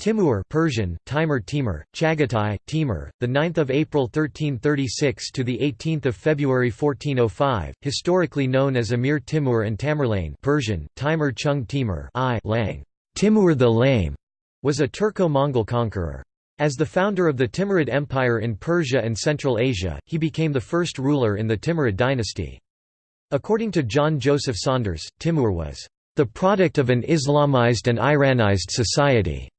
Timur Persian, Timur Timur, Chagatai, Timur, the 9th of April 1336 to the 18th of February 1405, historically known as Emir Timur and Tamerlane Persian, Timur Chung Timur I Lang. Timur the Lame was a Turco-Mongol conqueror. As the founder of the Timurid Empire in Persia and Central Asia, he became the first ruler in the Timurid dynasty. According to John Joseph Saunders, Timur was the product of an Islamized and Iranized society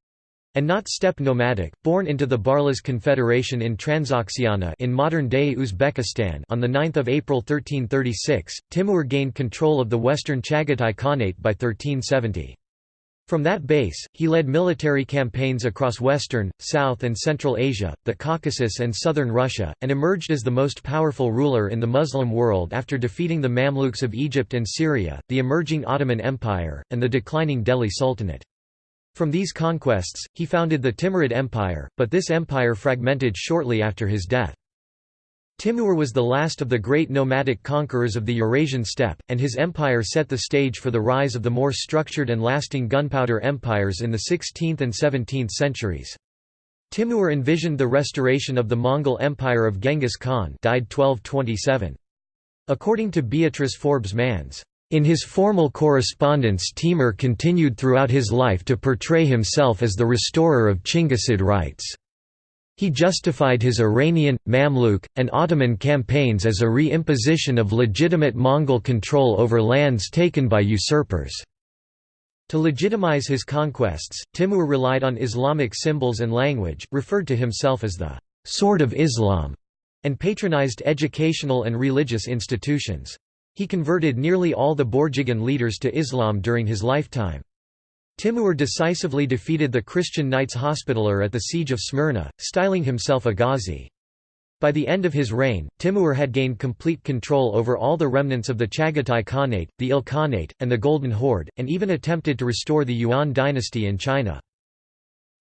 and not steppe nomadic, born into the Barlas Confederation in Transoxiana in modern-day Uzbekistan on 9 April 1336, Timur gained control of the western Chagatai Khanate by 1370. From that base, he led military campaigns across western, south and central Asia, the Caucasus and southern Russia, and emerged as the most powerful ruler in the Muslim world after defeating the Mamluks of Egypt and Syria, the emerging Ottoman Empire, and the declining Delhi Sultanate. From these conquests, he founded the Timurid Empire, but this empire fragmented shortly after his death. Timur was the last of the great nomadic conquerors of the Eurasian steppe, and his empire set the stage for the rise of the more structured and lasting gunpowder empires in the 16th and 17th centuries. Timur envisioned the restoration of the Mongol Empire of Genghis Khan died 1227. According to Beatrice Forbes Manz, in his formal correspondence Timur continued throughout his life to portray himself as the restorer of Chinggisid rights. He justified his Iranian, Mamluk, and Ottoman campaigns as a re-imposition of legitimate Mongol control over lands taken by usurpers. To legitimize his conquests, Timur relied on Islamic symbols and language, referred to himself as the «sword of Islam», and patronized educational and religious institutions. He converted nearly all the Borjigin leaders to Islam during his lifetime. Timur decisively defeated the Christian Knights Hospitaller at the Siege of Smyrna, styling himself a Ghazi. By the end of his reign, Timur had gained complete control over all the remnants of the Chagatai Khanate, the Ilkhanate, and the Golden Horde, and even attempted to restore the Yuan dynasty in China.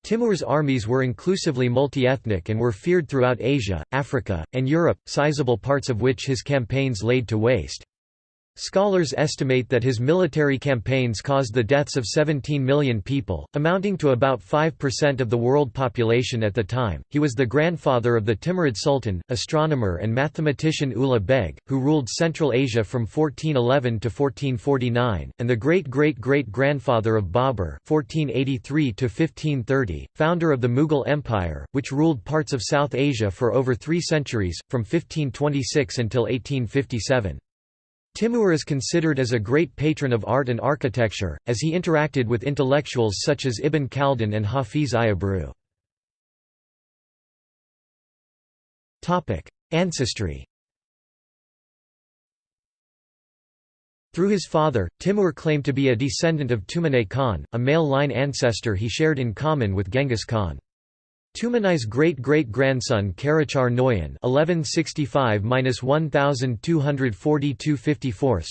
Timur's armies were inclusively multi-ethnic and were feared throughout Asia, Africa, and Europe, sizable parts of which his campaigns laid to waste. Scholars estimate that his military campaigns caused the deaths of 17 million people, amounting to about 5% of the world population at the time. He was the grandfather of the Timurid Sultan, astronomer and mathematician Ulugh Beg, who ruled Central Asia from 1411 to 1449, and the great-great-great-grandfather of Babur (1483–1530), founder of the Mughal Empire, which ruled parts of South Asia for over three centuries, from 1526 until 1857. Timur is considered as a great patron of art and architecture, as he interacted with intellectuals such as Ibn Khaldun and Hafiz Ayabru. Ancestry Through his father, Timur claimed to be a descendant of Tumanay Khan, a male line ancestor he shared in common with Genghis Khan. Tumanay's great-great-grandson Karachar Noyan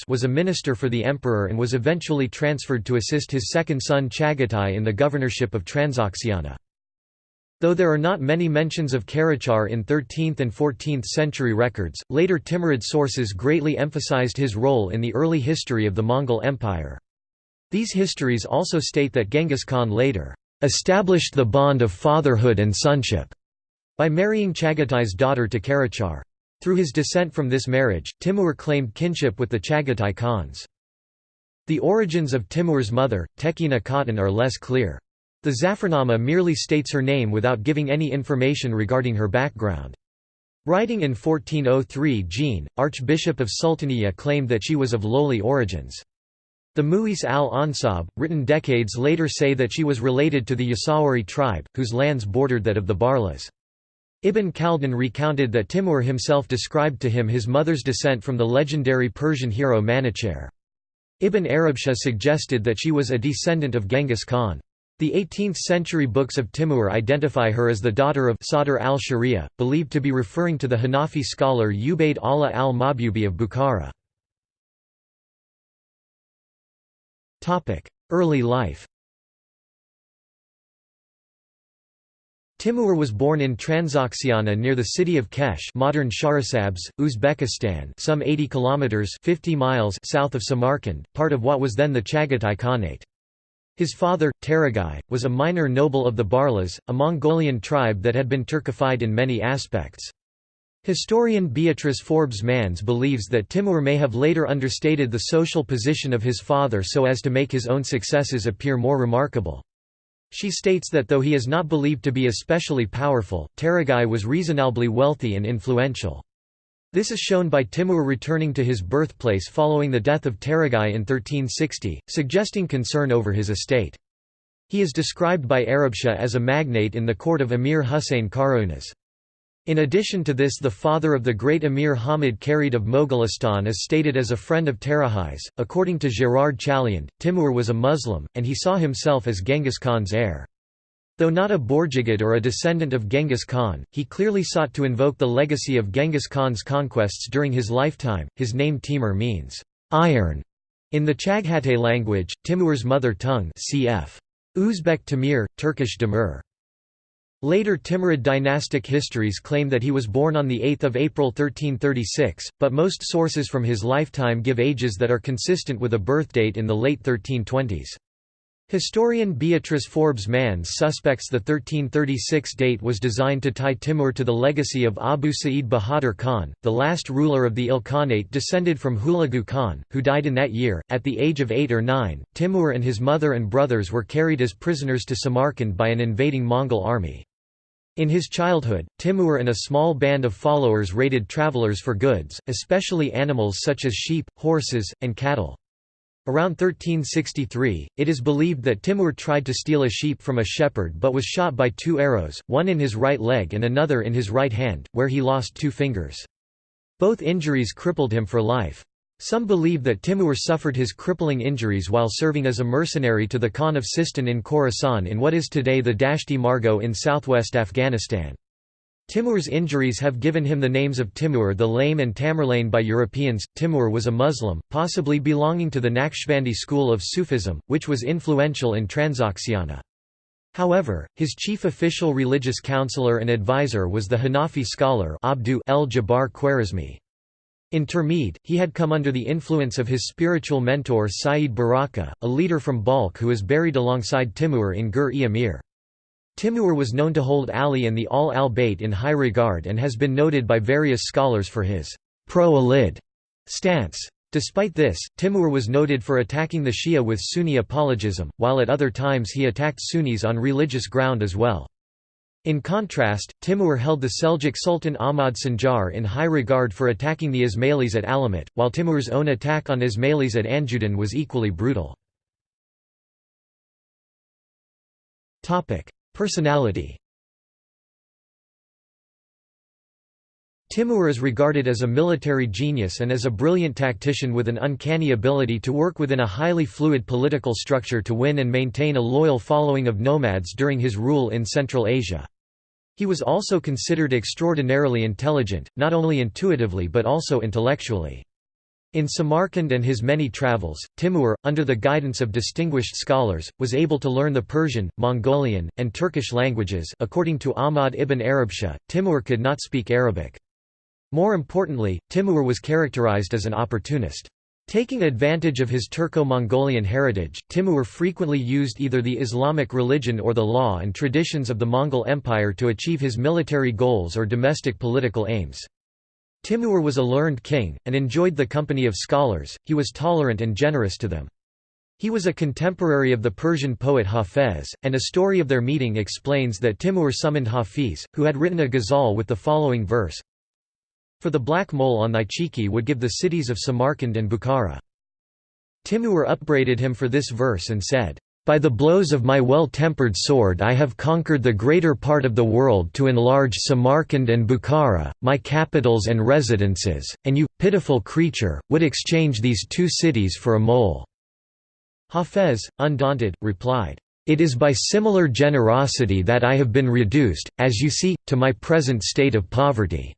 was a minister for the emperor and was eventually transferred to assist his second son Chagatai in the governorship of Transoxiana. Though there are not many mentions of Karachar in 13th and 14th century records, later Timurid sources greatly emphasized his role in the early history of the Mongol Empire. These histories also state that Genghis Khan later established the bond of fatherhood and sonship by marrying Chagatai's daughter to Karachar. Through his descent from this marriage, Timur claimed kinship with the Chagatai Khans. The origins of Timur's mother, Tekina Khatun are less clear. The Zafarnama merely states her name without giving any information regarding her background. Writing in 1403 Jean, Archbishop of Sultaniya claimed that she was of lowly origins. The Mu'is al-Ansab, written decades later say that she was related to the Yasawari tribe, whose lands bordered that of the Barlas. Ibn Khaldun recounted that Timur himself described to him his mother's descent from the legendary Persian hero Manuchihr. Ibn Arabshah suggested that she was a descendant of Genghis Khan. The 18th-century books of Timur identify her as the daughter of Sadr al-Sharia, believed to be referring to the Hanafi scholar Ubaid Allah al-Mahbubi of Bukhara. Early life Timur was born in Transoxiana near the city of Kesh, modern Shahrisabz, Uzbekistan, some 80 kilometers 50 miles south of Samarkand, part of what was then the Chagatai Khanate. His father, Taragai, was a minor noble of the Barlas, a Mongolian tribe that had been Turkified in many aspects. Historian Beatrice Forbes Manz believes that Timur may have later understated the social position of his father so as to make his own successes appear more remarkable. She states that though he is not believed to be especially powerful, Taragai was reasonably wealthy and influential. This is shown by Timur returning to his birthplace following the death of Taragai in 1360, suggesting concern over his estate. He is described by Arabshah as a magnate in the court of Emir Husayn Karaunaz. In addition to this the father of the great Emir Hamid Carid of Mogolistan is stated as a friend of Taragai's. According to Gerard Chaliand, Timur was a Muslim, and he saw himself as Genghis Khan's heir. Though not a Borjigid or a descendant of Genghis Khan, he clearly sought to invoke the legacy of Genghis Khan's conquests during his lifetime. His name Timur means iron in the Chaghatay language, Timur's mother tongue cf. Uzbek Timur, Turkish Demir. Later Timurid dynastic histories claim that he was born on 8 April 1336, but most sources from his lifetime give ages that are consistent with a birthdate in the late 1320s. Historian Beatrice Forbes Manz suspects the 1336 date was designed to tie Timur to the legacy of Abu Sa'id Bahadur Khan, the last ruler of the Ilkhanate descended from Hulagu Khan, who died in that year. At the age of eight or nine, Timur and his mother and brothers were carried as prisoners to Samarkand by an invading Mongol army. In his childhood, Timur and a small band of followers raided travelers for goods, especially animals such as sheep, horses, and cattle. Around 1363, it is believed that Timur tried to steal a sheep from a shepherd but was shot by two arrows, one in his right leg and another in his right hand, where he lost two fingers. Both injuries crippled him for life. Some believe that Timur suffered his crippling injuries while serving as a mercenary to the Khan of Sistan in Khorasan in what is today the Dashti Margo in southwest Afghanistan. Timur's injuries have given him the names of Timur the Lame and Tamerlane by Europeans. Timur was a Muslim, possibly belonging to the Naqshbandi school of Sufism, which was influential in Transoxiana. However, his chief official religious counselor and advisor was the Hanafi scholar Abdu el-Jabbar Khwarizmi. In Termid, he had come under the influence of his spiritual mentor Sayyid Baraka, a leader from Balkh who is buried alongside Timur in Gur-e-Amir. Timur was known to hold Ali and the Al al-Bayt in high regard and has been noted by various scholars for his pro-Alid stance. Despite this, Timur was noted for attacking the Shia with Sunni apologism, while at other times he attacked Sunnis on religious ground as well. In contrast, Timur held the Seljuk Sultan Ahmad Sanjar in high regard for attacking the Ismailis at Alamut, while Timur's own attack on Ismailis at Anjudan was equally brutal. Personality Timur is regarded as a military genius and as a brilliant tactician with an uncanny ability to work within a highly fluid political structure to win and maintain a loyal following of nomads during his rule in Central Asia. He was also considered extraordinarily intelligent, not only intuitively but also intellectually. In Samarkand and his many travels, Timur, under the guidance of distinguished scholars, was able to learn the Persian, Mongolian, and Turkish languages according to Ahmad ibn Arabshah, Timur could not speak Arabic. More importantly, Timur was characterized as an opportunist. Taking advantage of his Turco-Mongolian heritage, Timur frequently used either the Islamic religion or the law and traditions of the Mongol Empire to achieve his military goals or domestic political aims. Timur was a learned king, and enjoyed the company of scholars, he was tolerant and generous to them. He was a contemporary of the Persian poet Hafez, and a story of their meeting explains that Timur summoned Hafiz, who had written a ghazal with the following verse For the black mole on thy cheeky would give the cities of Samarkand and Bukhara. Timur upbraided him for this verse and said, by the blows of my well-tempered sword I have conquered the greater part of the world to enlarge Samarkand and Bukhara, my capitals and residences, and you, pitiful creature, would exchange these two cities for a mole." Hafez, undaunted, replied, "'It is by similar generosity that I have been reduced, as you see, to my present state of poverty.'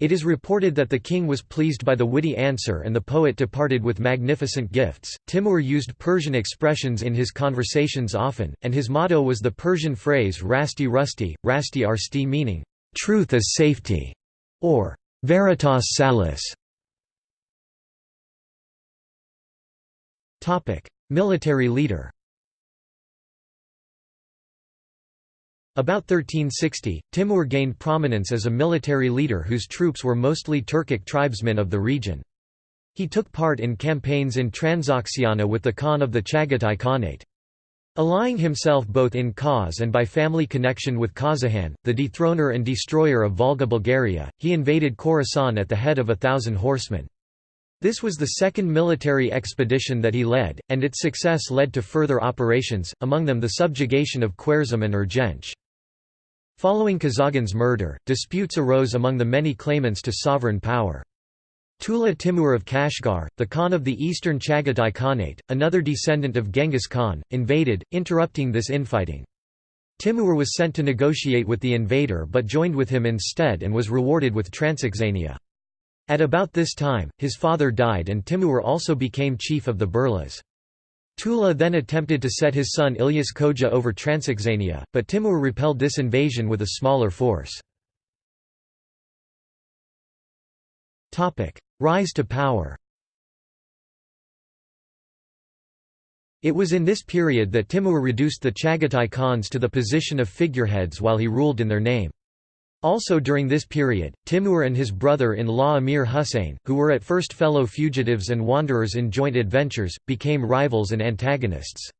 It is reported that the king was pleased by the witty answer and the poet departed with magnificent gifts. Timur used Persian expressions in his conversations often, and his motto was the Persian phrase Rasti Rusti, Rasti Arsti meaning, truth is safety, or veritas salis. Military leader About 1360, Timur gained prominence as a military leader whose troops were mostly Turkic tribesmen of the region. He took part in campaigns in Transoxiana with the Khan of the Chagatai Khanate. Allying himself both in cause and by family connection with Kazaghan, the dethroner and destroyer of Volga Bulgaria, he invaded Khorasan at the head of a thousand horsemen. This was the second military expedition that he led, and its success led to further operations, among them the subjugation of Khwarezm and Urgench. Following Kazaghan's murder, disputes arose among the many claimants to sovereign power. Tula Timur of Kashgar, the Khan of the eastern Chagatai Khanate, another descendant of Genghis Khan, invaded, interrupting this infighting. Timur was sent to negotiate with the invader but joined with him instead and was rewarded with Transoxania. At about this time, his father died and Timur also became chief of the Barlas. Tula then attempted to set his son Ilyas Khoja over Transoxania, but Timur repelled this invasion with a smaller force. Rise to power It was in this period that Timur reduced the Chagatai Khans to the position of figureheads while he ruled in their name. Also during this period, Timur and his brother-in-law Amir Husayn, who were at first fellow fugitives and wanderers in joint adventures, became rivals and antagonists.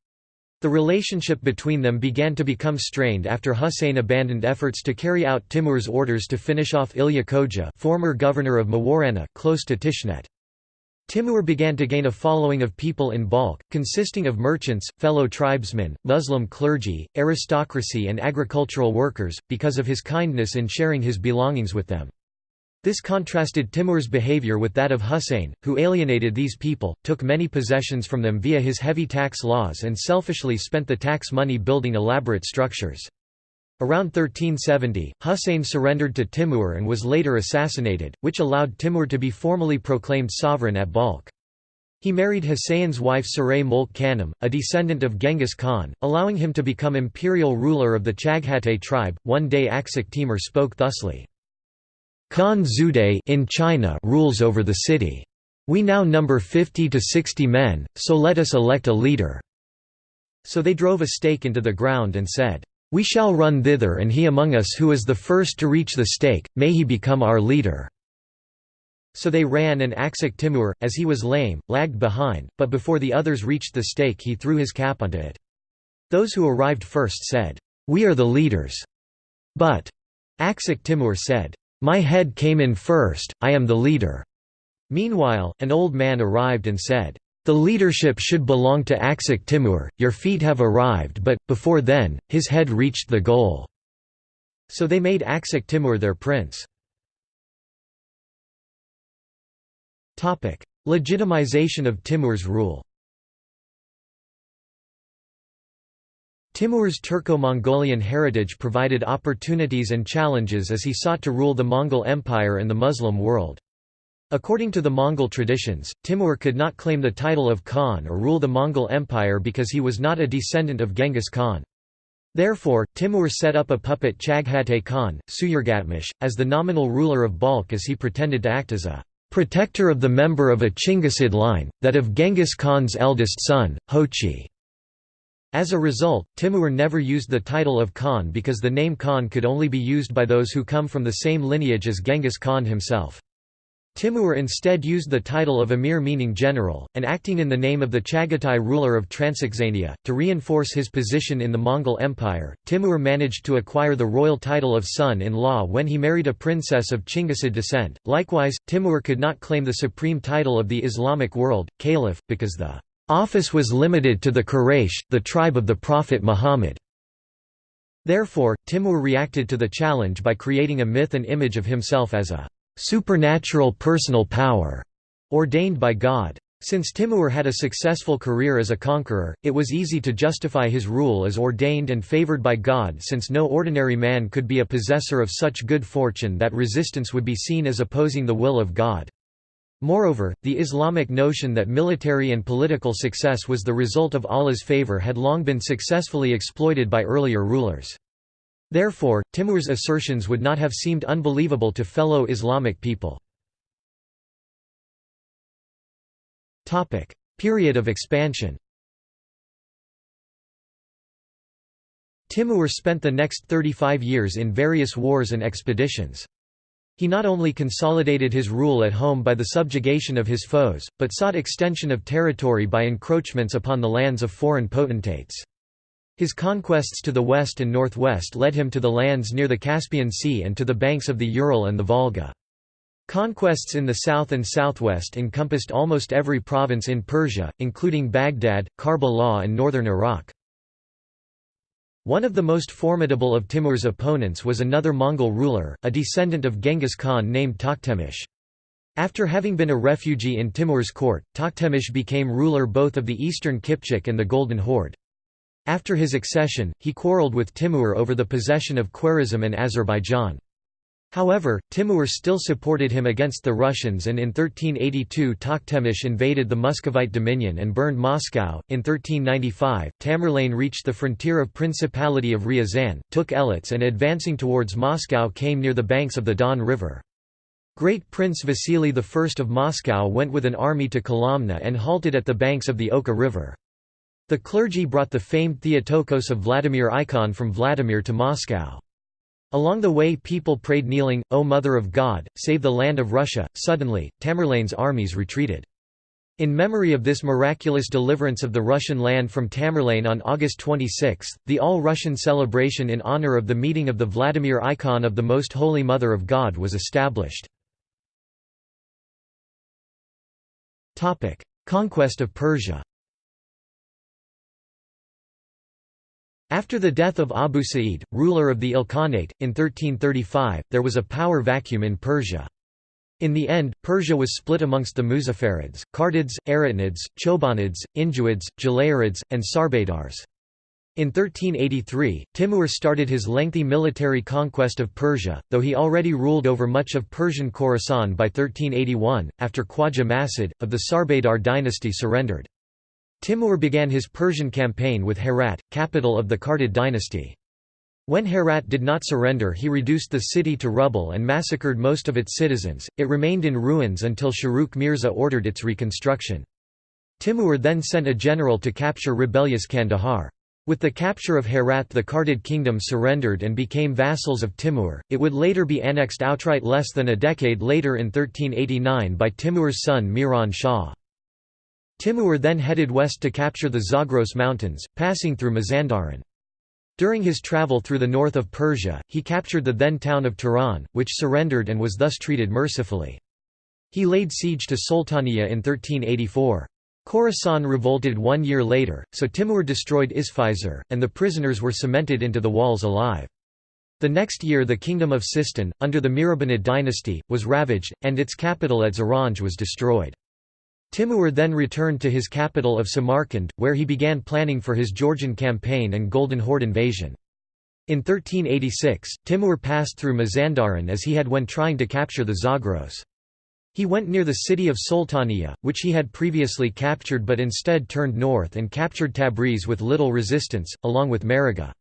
The relationship between them began to become strained after Husayn abandoned efforts to carry out Timur's orders to finish off Ilya Khoja former governor of Mawarannah, close to Tashkent. Timur began to gain a following of people in Balkh, consisting of merchants, fellow tribesmen, Muslim clergy, aristocracy and agricultural workers, because of his kindness in sharing his belongings with them. This contrasted Timur's behavior with that of Husayn, who alienated these people, took many possessions from them via his heavy tax laws and selfishly spent the tax money building elaborate structures. Around 1370, Husayn surrendered to Timur and was later assassinated, which allowed Timur to be formally proclaimed sovereign at Balkh. He married Husayn's wife Saray Mulk Khanum, a descendant of Genghis Khan, allowing him to become imperial ruler of the Chaghatay tribe. One day Aksak Timur spoke thusly. Khan Zuday in China rules over the city. We now number 50 to 60 men, so let us elect a leader." So they drove a stake into the ground and said, "'We shall run thither and he among us who is the first to reach the stake, may he become our leader." So they ran and Aksak Timur, as he was lame, lagged behind, but before the others reached the stake he threw his cap onto it. Those who arrived first said, "'We are the leaders." But Aksak Timur said, my head came in first, I am the leader." Meanwhile, an old man arrived and said, "'The leadership should belong to Aksak Timur, your feet have arrived but, before then, his head reached the goal." So they made Aksak Timur their prince. Legitimization of Timur's rule Timur's Turco-Mongolian heritage provided opportunities and challenges as he sought to rule the Mongol Empire and the Muslim world. According to the Mongol traditions, Timur could not claim the title of Khan or rule the Mongol Empire because he was not a descendant of Genghis Khan. Therefore, Timur set up a puppet Chaghatay Khan, Suyurgatmish, as the nominal ruler of Balkh as he pretended to act as a protector of the member of a Chinggisid line, that of Genghis Khan's eldest son, Jochi. As a result, Timur never used the title of Khan because the name Khan could only be used by those who come from the same lineage as Genghis Khan himself. Timur instead used the title of Emir meaning general, and acting in the name of the Chagatai ruler of Transoxania. To reinforce his position in the Mongol Empire, Timur managed to acquire the royal title of son-in-law when he married a princess of Chinggisid descent. Likewise, Timur could not claim the supreme title of the Islamic world, caliph, because the Office was limited to the Quraysh, the tribe of the Prophet Muhammad. Therefore, Timur reacted to the challenge by creating a myth and image of himself as a supernatural personal power ordained by God. Since Timur had a successful career as a conqueror, it was easy to justify his rule as ordained and favored by God since no ordinary man could be a possessor of such good fortune that resistance would be seen as opposing the will of God. Moreover, the Islamic notion that military and political success was the result of Allah's favor had long been successfully exploited by earlier rulers. Therefore, Timur's assertions would not have seemed unbelievable to fellow Islamic people. Period of expansion Timur spent the next 35 years in various wars and expeditions. He not only consolidated his rule at home by the subjugation of his foes, but sought extension of territory by encroachments upon the lands of foreign potentates. His conquests to the west and northwest led him to the lands near the Caspian Sea and to the banks of the Ural and the Volga. Conquests in the south and southwest encompassed almost every province in Persia, including Baghdad, Karbala and northern Iraq. One of the most formidable of Timur's opponents was another Mongol ruler, a descendant of Genghis Khan named Tokhtamysh. After having been a refugee in Timur's court, Tokhtamysh became ruler both of the eastern Kipchak and the Golden Horde. After his accession, he quarreled with Timur over the possession of Khwarezm and Azerbaijan. However, Timur still supported him against the Russians and in 1382 Tokhtamysh invaded the Muscovite dominion and burned Moscow. In 1395, Tamerlane reached the frontier of Principality of Ryazan, took Elets and advancing towards Moscow came near the banks of the Don River. Great Prince Vasily I of Moscow went with an army to Kolomna and halted at the banks of the Oka River. The clergy brought the famed Theotokos of Vladimir Icon from Vladimir to Moscow. Along the way people prayed kneeling, O Mother of God, save the land of Russia. Suddenly, Tamerlane's armies retreated. In memory of this miraculous deliverance of the Russian land from Tamerlane on August 26, the All-Russian celebration in honor of the meeting of the Vladimir icon of the Most Holy Mother of God was established. Conquest of Persia After the death of Abu Sa'id, ruler of the Ilkhanate, in 1335, there was a power vacuum in Persia. In the end, Persia was split amongst the Muzaffarids, Kartids, Eretnids, Chobanids, Injuids, Jalayirids, and Sarbadars. In 1383, Timur started his lengthy military conquest of Persia, though he already ruled over much of Persian Khorasan by 1381, after Khwaja Masud, of the Sarbadar dynasty surrendered. Timur began his Persian campaign with Herat, capital of the Kartid dynasty. When Herat did not surrender he reduced the city to rubble and massacred most of its citizens, it remained in ruins until Shahrukh Mirza ordered its reconstruction. Timur then sent a general to capture rebellious Kandahar. With the capture of Herat the Kartid kingdom surrendered and became vassals of Timur, it would later be annexed outright less than a decade later in 1389 by Timur's son Miran Shah. Timur then headed west to capture the Zagros Mountains, passing through Mazandaran. During his travel through the north of Persia, he captured the then town of Tehran, which surrendered and was thus treated mercifully. He laid siege to Sultania in 1384. Khorasan revolted one year later, so Timur destroyed Isfizar, and the prisoners were cemented into the walls alive. The next year the kingdom of Sistan, under the Mihrabanid dynasty, was ravaged, and its capital at Zaranj was destroyed. Timur then returned to his capital of Samarkand, where he began planning for his Georgian campaign and Golden Horde invasion. In 1386, Timur passed through Mazandaran as he had when trying to capture the Zagros. He went near the city of Sultania, which he had previously captured but instead turned north and captured Tabriz with little resistance, along with Maragha.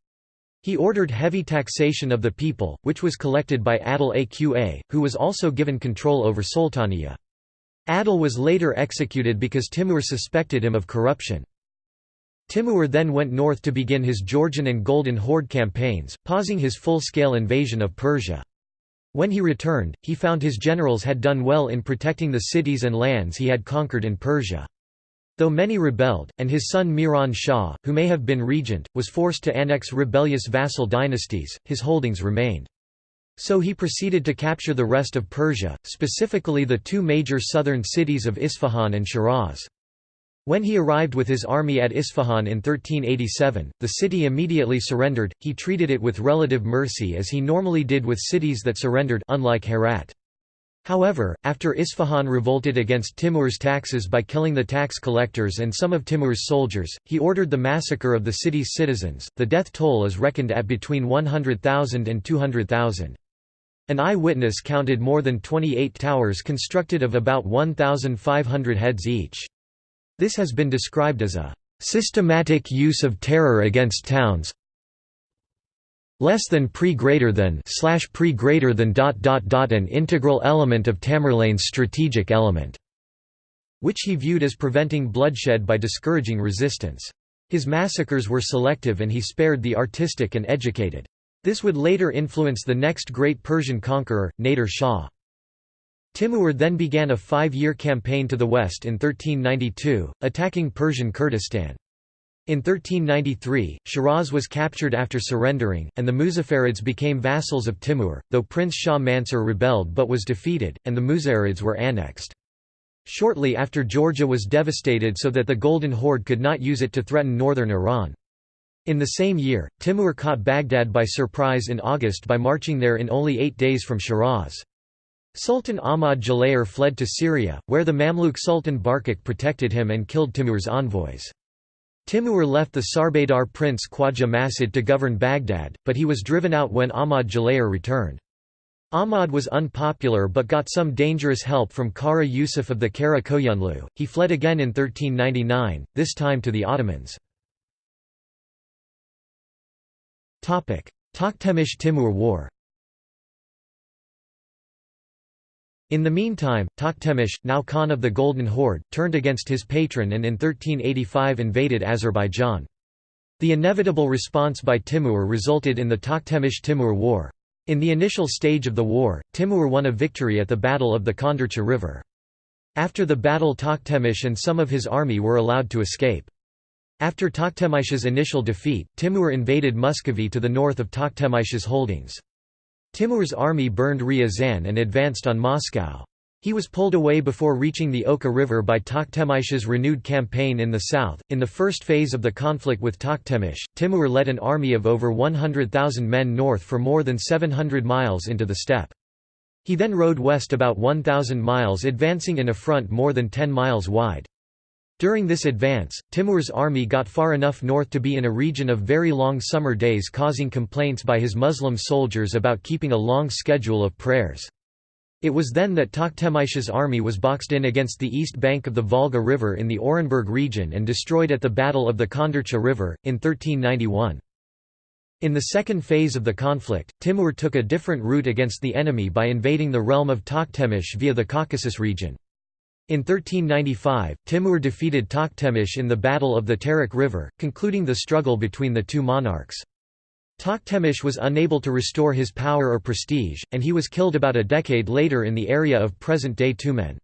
He ordered heavy taxation of the people, which was collected by Adil Aqa, who was also given control over Sultaniya. Adil was later executed because Timur suspected him of corruption. Timur then went north to begin his Georgian and Golden Horde campaigns, pausing his full-scale invasion of Persia. When he returned, he found his generals had done well in protecting the cities and lands he had conquered in Persia. Though many rebelled, and his son Miran Shah, who may have been regent, was forced to annex rebellious vassal dynasties, his holdings remained. So he proceeded to capture the rest of Persia, specifically the two major southern cities of Isfahan and Shiraz. When he arrived with his army at Isfahan in 1387, the city immediately surrendered, he treated it with relative mercy as he normally did with cities that surrendered unlike Herat. However, after Isfahan revolted against Timur's taxes by killing the tax collectors and some of Timur's soldiers, he ordered the massacre of the city's citizens. The death toll is reckoned at between 100,000 and 200,000. An eyewitness counted more than 28 towers constructed of about 1,500 heads each. This has been described as a systematic use of terror against towns less than pre greater than slash pre greater than dot dot dot an integral element of Tamerlane's strategic element, which he viewed as preventing bloodshed by discouraging resistance. His massacres were selective and he spared the artistic and educated. This would later influence the next great Persian conqueror, Nader Shah. Timur then began a five-year campaign to the west in 1392, attacking Persian Kurdistan. In 1393, Shiraz was captured after surrendering, and the Muzaffarids became vassals of Timur, though Prince Shah Mansur rebelled but was defeated, and the Muzaffarids were annexed. Shortly after Georgia was devastated so that the Golden Horde could not use it to threaten northern Iran. In the same year, Timur caught Baghdad by surprise in August by marching there in only eight days from Shiraz. Sultan Ahmad Jalayir fled to Syria, where the Mamluk Sultan Barquq protected him and killed Timur's envoys. Timur left the Sarbadar prince Khwaja Masud to govern Baghdad, but he was driven out when Ahmad Jalayir returned. Ahmad was unpopular but got some dangerous help from Kara Yusuf of the Kara Koyunlu. He fled again in 1399, this time to the Ottomans. Toktemish–Timur War In the meantime, Toktemish, now Khan of the Golden Horde, turned against his patron and in 1385 invaded Azerbaijan. The inevitable response by Timur resulted in the Toktemish–Timur War. In the initial stage of the war, Timur won a victory at the Battle of the Kondurcha River. After the battle Toktemish and some of his army were allowed to escape. After Toktemish's initial defeat, Timur invaded Muscovy to the north of Toktemish's holdings. Timur's army burned Ryazan and advanced on Moscow. He was pulled away before reaching the Oka River by Toktemish's renewed campaign in the south. In the first phase of the conflict with Toktemish, Timur led an army of over 100,000 men north for more than 700 miles into the steppe. He then rode west about 1,000 miles advancing in a front more than 10 miles wide. During this advance, Timur's army got far enough north to be in a region of very long summer days causing complaints by his Muslim soldiers about keeping a long schedule of prayers. It was then that Toktemish's army was boxed in against the east bank of the Volga River in the Orenburg region and destroyed at the Battle of the Kondurcha River, in 1391. In the second phase of the conflict, Timur took a different route against the enemy by invading the realm of Toktemish via the Caucasus region. In 1395, Timur defeated Toktemish in the Battle of the Terek River, concluding the struggle between the two monarchs. Toktemish was unable to restore his power or prestige, and he was killed about a decade later in the area of present-day Tyumen.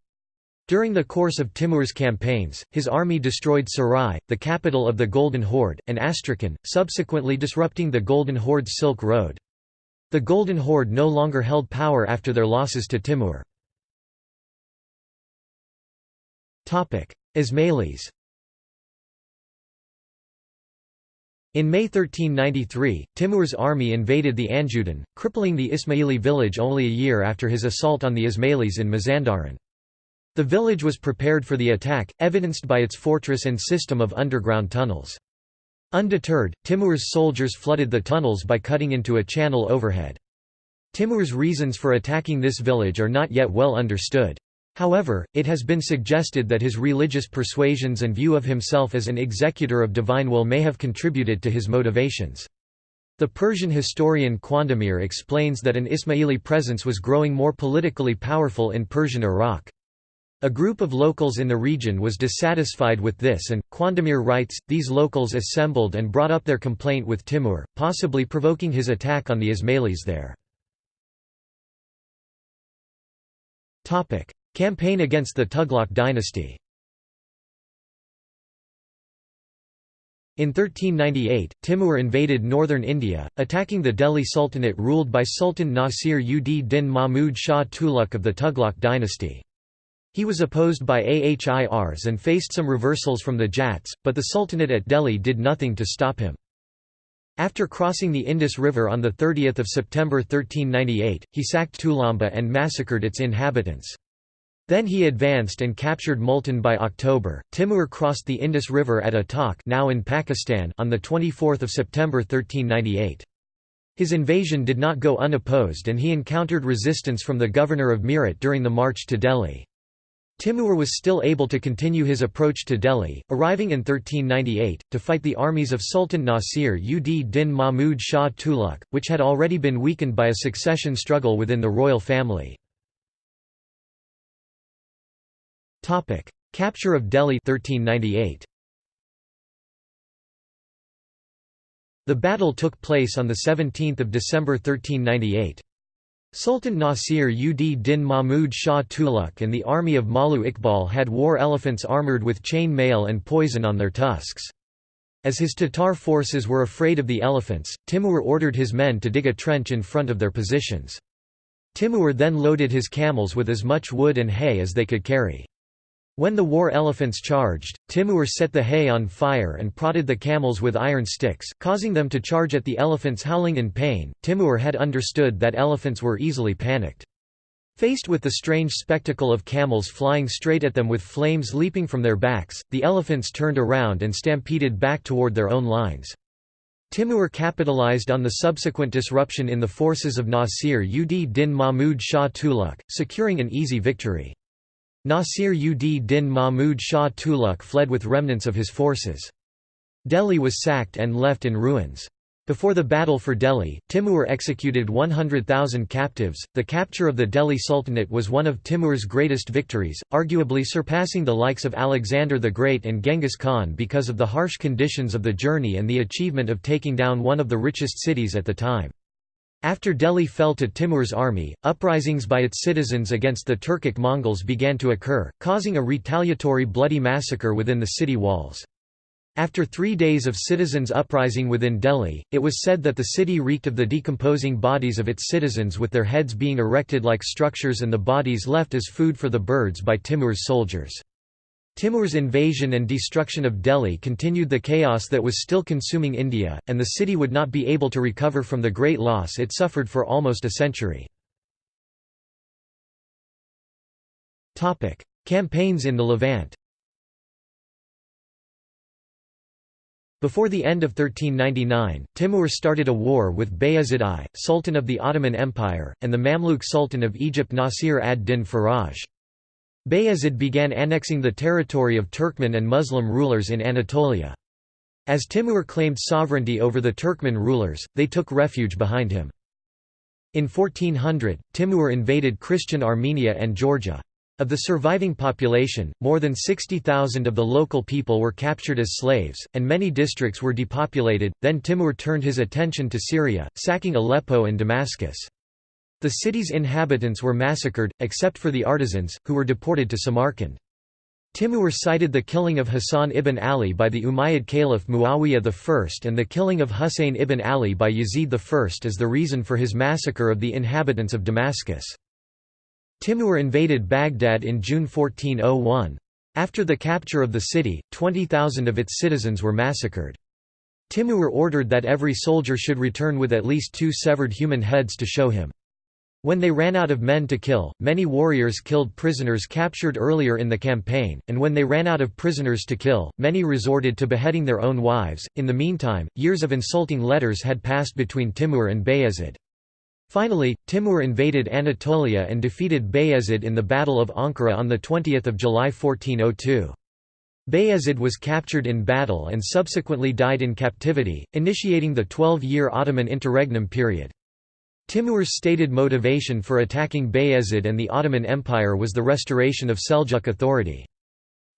During the course of Timur's campaigns, his army destroyed Sarai, the capital of the Golden Horde, and Astrakhan, subsequently disrupting the Golden Horde's Silk Road. The Golden Horde no longer held power after their losses to Timur. Ismailis In May 1393, Timur's army invaded the Anjudan, crippling the Ismaili village only a year after his assault on the Ismailis in Mazandaran. The village was prepared for the attack, evidenced by its fortress and system of underground tunnels. Undeterred, Timur's soldiers flooded the tunnels by cutting into a channel overhead. Timur's reasons for attacking this village are not yet well understood. However, it has been suggested that his religious persuasions and view of himself as an executor of divine will may have contributed to his motivations. The Persian historian Khwandamir explains that an Ismaili presence was growing more politically powerful in Persian Iraq. A group of locals in the region was dissatisfied with this and, Khwandamir writes, these locals assembled and brought up their complaint with Timur, possibly provoking his attack on the Ismailis there. Campaign against the Tughlaq dynasty In 1398, Timur invaded northern India, attacking the Delhi Sultanate ruled by Sultan Nasir ud Din Mahmud Shah Tughlaq of the Tughlaq dynasty. He was opposed by Ahirs and faced some reversals from the Jats, but the Sultanate at Delhi did nothing to stop him. After crossing the Indus River on 30 September 1398, he sacked Tulamba and massacred its inhabitants. Then he advanced and captured Multan by October. Timur crossed the Indus River at Attock, now in Pakistan, on the 24th of September 1398. His invasion did not go unopposed and he encountered resistance from the governor of Meerut during the march to Delhi. Timur was still able to continue his approach to Delhi, arriving in 1398, to fight the armies of Sultan Nasir ud Din Mahmud Shah Tughlaq, which had already been weakened by a succession struggle within the royal family. Capture of Delhi 1398. The battle took place on 17 December 1398. Sultan Nasir ud Din Mahmud Shah Tughlaq and the army of Malu Iqbal had war elephants armoured with chain mail and poison on their tusks. As his Tatar forces were afraid of the elephants, Timur ordered his men to dig a trench in front of their positions. Timur then loaded his camels with as much wood and hay as they could carry. When the war elephants charged, Timur set the hay on fire and prodded the camels with iron sticks, causing them to charge at the elephants howling in pain. Timur had understood that elephants were easily panicked. Faced with the strange spectacle of camels flying straight at them with flames leaping from their backs, the elephants turned around and stampeded back toward their own lines. Timur capitalized on the subsequent disruption in the forces of Nasir ud Din Mahmud Shah Tughlaq, securing an easy victory. Nasir ud Din Mahmud Shah Tughlaq fled with remnants of his forces. Delhi was sacked and left in ruins. Before the battle for Delhi, Timur executed 100,000 captives. The capture of the Delhi Sultanate was one of Timur's greatest victories, arguably surpassing the likes of Alexander the Great and Genghis Khan because of the harsh conditions of the journey and the achievement of taking down one of the richest cities at the time. After Delhi fell to Timur's army, uprisings by its citizens against the Turkic Mongols began to occur, causing a retaliatory bloody massacre within the city walls. After three days of citizens' uprising within Delhi, it was said that the city reeked of the decomposing bodies of its citizens with their heads being erected like structures and the bodies left as food for the birds by Timur's soldiers. Timur's invasion and destruction of Delhi continued the chaos that was still consuming India, and the city would not be able to recover from the great loss it suffered for almost a century. Campaigns in the Levant Before the end of 1399, Timur started a war with Bayezid I, Sultan of the Ottoman Empire, and the Mamluk Sultan of Egypt Nasir ad-Din Faraj. Bayezid began annexing the territory of Turkmen and Muslim rulers in Anatolia. As Timur claimed sovereignty over the Turkmen rulers, they took refuge behind him. In 1400, Timur invaded Christian Armenia and Georgia. Of the surviving population, more than 60,000 of the local people were captured as slaves, and many districts were depopulated. Then Timur turned his attention to Syria, sacking Aleppo and Damascus. The city's inhabitants were massacred, except for the artisans, who were deported to Samarkand. Timur cited the killing of Hassan ibn Ali by the Umayyad Caliph Muawiyah I and the killing of Husayn ibn Ali by Yazid I as the reason for his massacre of the inhabitants of Damascus. Timur invaded Baghdad in June 1401. After the capture of the city, 20,000 of its citizens were massacred. Timur ordered that every soldier should return with at least two severed human heads to show him. When they ran out of men to kill, many warriors killed prisoners captured earlier in the campaign, and when they ran out of prisoners to kill, many resorted to beheading their own wives. In the meantime, years of insulting letters had passed between Timur and Bayezid. Finally, Timur invaded Anatolia and defeated Bayezid in the Battle of Ankara on 20 July 1402. Bayezid was captured in battle and subsequently died in captivity, initiating the 12-year Ottoman interregnum period. Timur's stated motivation for attacking Bayezid and the Ottoman Empire was the restoration of Seljuk authority.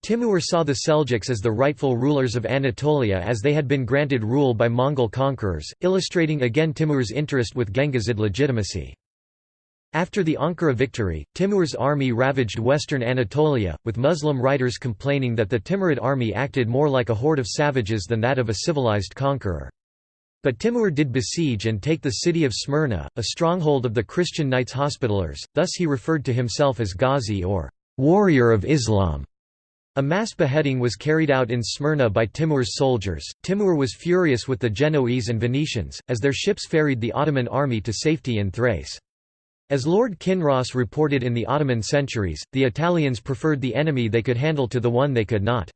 Timur saw the Seljuks as the rightful rulers of Anatolia as they had been granted rule by Mongol conquerors, illustrating again Timur's interest with Genghisid legitimacy. After the Ankara victory, Timur's army ravaged western Anatolia, with Muslim writers complaining that the Timurid army acted more like a horde of savages than that of a civilized conqueror. But Timur did besiege and take the city of Smyrna, a stronghold of the Christian Knights Hospitallers, thus he referred to himself as Ghazi or warrior of Islam. A mass beheading was carried out in Smyrna by Timur's soldiers. Timur was furious with the Genoese and Venetians, as their ships ferried the Ottoman army to safety in Thrace. As Lord Kinross reported in the Ottoman centuries, the Italians preferred the enemy they could handle to the one they could not.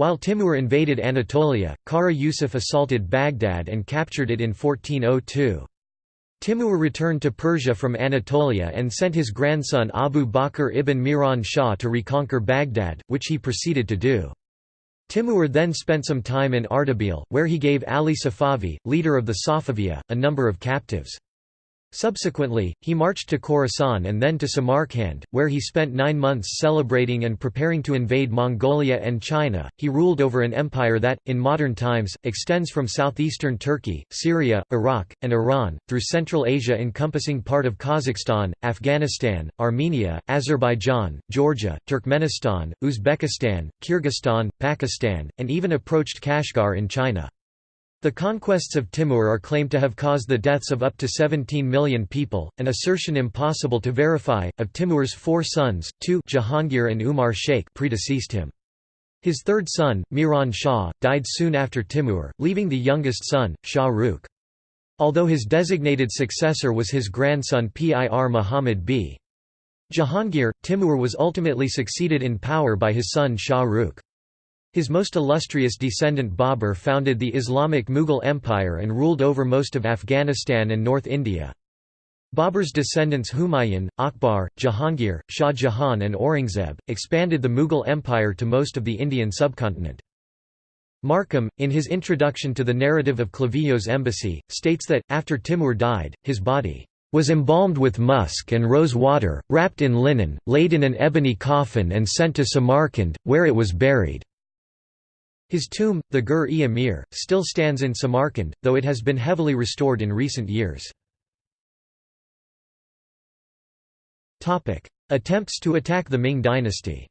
While Timur invaded Anatolia, Kara Yusuf assaulted Baghdad and captured it in 1402. Timur returned to Persia from Anatolia and sent his grandson Abu Bakr ibn Miran Shah to reconquer Baghdad, which he proceeded to do. Timur then spent some time in Ardabil, where he gave Ali Safavi, leader of the Safaviya, a number of captives. Subsequently, he marched to Khorasan and then to Samarkand, where he spent nine months celebrating and preparing to invade Mongolia and China. He ruled over an empire that, in modern times, extends from southeastern Turkey, Syria, Iraq, and Iran, through Central Asia encompassing part of Kazakhstan, Afghanistan, Armenia, Azerbaijan, Georgia, Turkmenistan, Uzbekistan, Kyrgyzstan, Pakistan, and even approached Kashgar in China. The conquests of Timur are claimed to have caused the deaths of up to 17 million people, an assertion impossible to verify. Of Timur's four sons, two Jahangir and Umar Sheikh predeceased him. His third son, Miran Shah, died soon after Timur, leaving the youngest son, Shah Rukh. Although his designated successor was his grandson Pir Muhammad b. Jahangir, Timur was ultimately succeeded in power by his son Shah Rukh. His most illustrious descendant Babur founded the Islamic Mughal Empire and ruled over most of Afghanistan and North India. Babur's descendants Humayun, Akbar, Jahangir, Shah Jahan and Aurangzeb, expanded the Mughal Empire to most of the Indian subcontinent. Markham, in his introduction to the narrative of Clavijo's embassy, states that, after Timur died, his body was embalmed with musk and rose water, wrapped in linen, laid in an ebony coffin and sent to Samarkand, where it was buried. His tomb, the Gur-e-Amir, still stands in Samarkand, though it has been heavily restored in recent years. Attempts to attack the Ming dynasty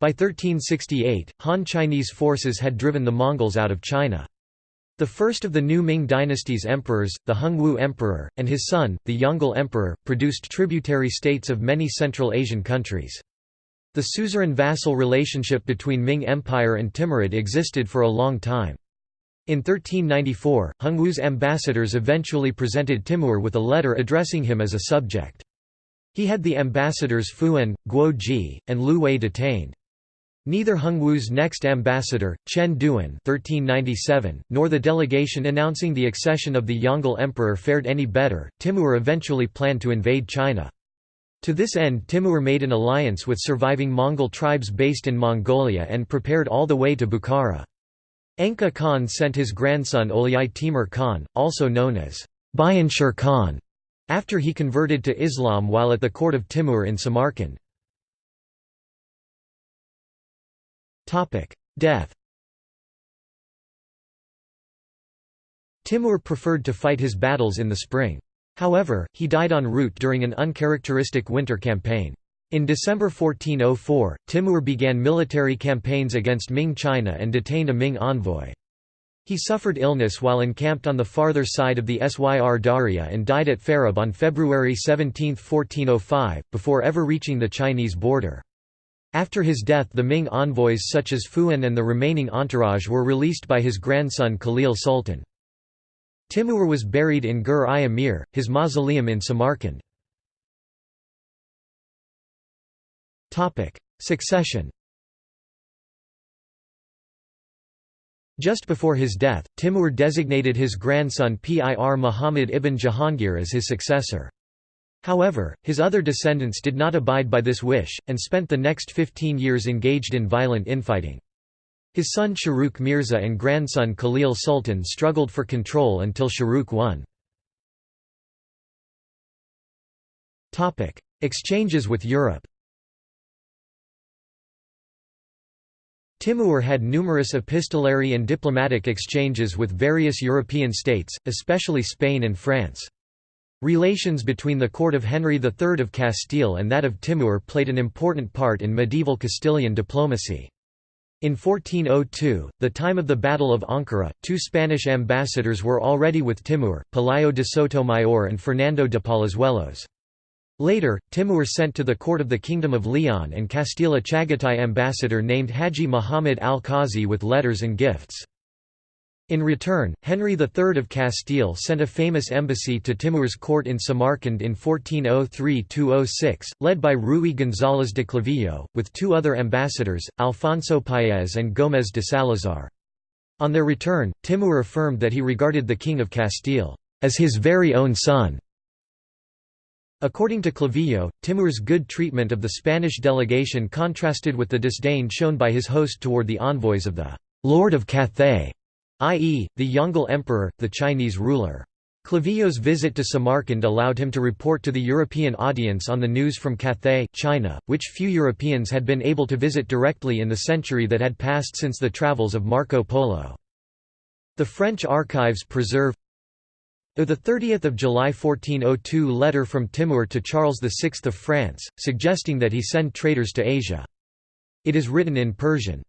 By 1368, Han Chinese forces had driven the Mongols out of China. The first of the new Ming dynasty's emperors, the Hongwu Emperor, and his son, the Yongle Emperor, produced tributary states of many Central Asian countries. The suzerain-vassal relationship between Ming Empire and Timurid existed for a long time. In 1394, Hongwu's ambassadors eventually presented Timur with a letter addressing him as a subject. He had the ambassadors Fuan, Guo Ji, and Lu Wei detained. Neither Hongwu's next ambassador, Chen Duan (1397), nor the delegation announcing the accession of the Yongle emperor fared any better. Timur eventually planned to invade China. To this end Timur made an alliance with surviving Mongol tribes based in Mongolia and prepared all the way to Bukhara. Engke Khan sent his grandson Olyai Timur Khan, also known as Bayanshir Khan, after he converted to Islam while at the court of Timur in Samarkand. Death Timur preferred to fight his battles in the spring. However, he died en route during an uncharacteristic winter campaign. In December 1404, Timur began military campaigns against Ming China and detained a Ming envoy. He suffered illness while encamped on the farther side of the Syr Darya and died at Farab on February 17, 1405, before ever reaching the Chinese border. After his death the Ming envoys such as Fuan and the remaining entourage were released by his grandson Khalil Sultan. Timur was buried in Gur-i-Amir, his mausoleum in Samarkand. Succession Just before his death, Timur designated his grandson Pir Muhammad ibn Jahangir as his successor. However, his other descendants did not abide by this wish, and spent the next 15 years engaged in violent infighting. His son Shahrukh Mirza and grandson Khalil Sultan struggled for control until Shahrukh won. Exchanges with Europe Timur had numerous epistolary and diplomatic exchanges with various European states, especially Spain and France. Relations between the court of Henry III of Castile and that of Timur played an important part in medieval Castilian diplomacy. In 1402, the time of the Battle of Ankara, two Spanish ambassadors were already with Timur, Pelayo de Sotomayor and Fernando de Palazuelos. Later, Timur sent to the court of the Kingdom of Leon and Castile a Chagatai ambassador named Haji Muhammad al-Qazi with letters and gifts. In return, Henry III of Castile sent a famous embassy to Timur's court in Samarkand in 1403–06, led by Rui González de Clavijo, with two other ambassadors, Alfonso Paez and Gómez de Salazar. On their return, Timur affirmed that he regarded the King of Castile as his very own son. According to Clavijo, Timur's good treatment of the Spanish delegation contrasted with the disdain shown by his host toward the envoys of the Lord of Cathay. i.e., the Yongle Emperor, the Chinese ruler. Clavijo's visit to Samarkand allowed him to report to the European audience on the news from Cathay, China, which few Europeans had been able to visit directly in the century that had passed since the travels of Marco Polo. The French archives preserve the 30th of July 1402 letter from Timur to Charles VI of France, suggesting that he send traders to Asia. It is written in Persian.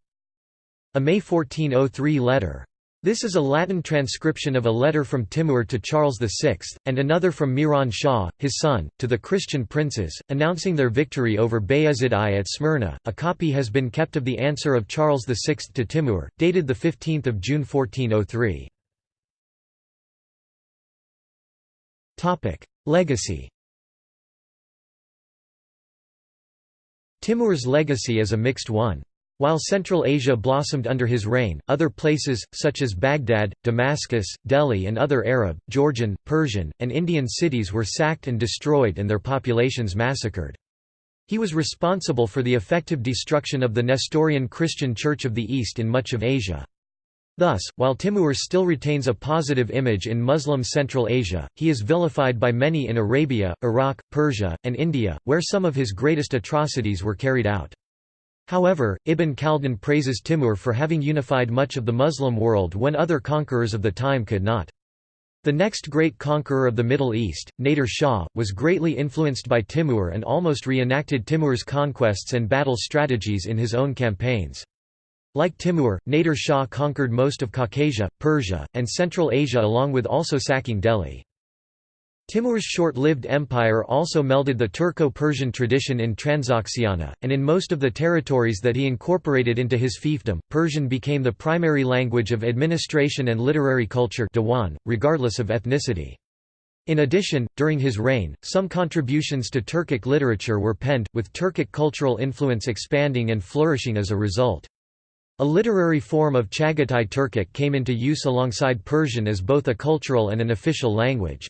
A May 1403 letter this is a Latin transcription of a letter from Timur to Charles VI, and another from Miran Shah, his son, to the Christian princes, announcing their victory over Bayezid I at Smyrna. A copy has been kept of the answer of Charles VI to Timur, dated 15 June 1403. Legacy Timur's legacy is a mixed one. While Central Asia blossomed under his reign, other places, such as Baghdad, Damascus, Delhi and other Arab, Georgian, Persian, and Indian cities were sacked and destroyed and their populations massacred. He was responsible for the effective destruction of the Nestorian Christian Church of the East in much of Asia. Thus, while Timur still retains a positive image in Muslim Central Asia, he is vilified by many in Arabia, Iraq, Persia, and India, where some of his greatest atrocities were carried out. However, Ibn Khaldun praises Timur for having unified much of the Muslim world when other conquerors of the time could not. The next great conqueror of the Middle East, Nader Shah, was greatly influenced by Timur and almost reenacted Timur's conquests and battle strategies in his own campaigns. Like Timur, Nader Shah conquered most of Caucasia, Persia, and Central Asia along with also sacking Delhi. Timur's short-lived empire also melded the Turco-Persian tradition in Transoxiana, and in most of the territories that he incorporated into his fiefdom, Persian became the primary language of administration and literary culture diwan, regardless of ethnicity. In addition, during his reign, some contributions to Turkic literature were penned, with Turkic cultural influence expanding and flourishing as a result. A literary form of Chagatai Turkic came into use alongside Persian as both a cultural and an official language.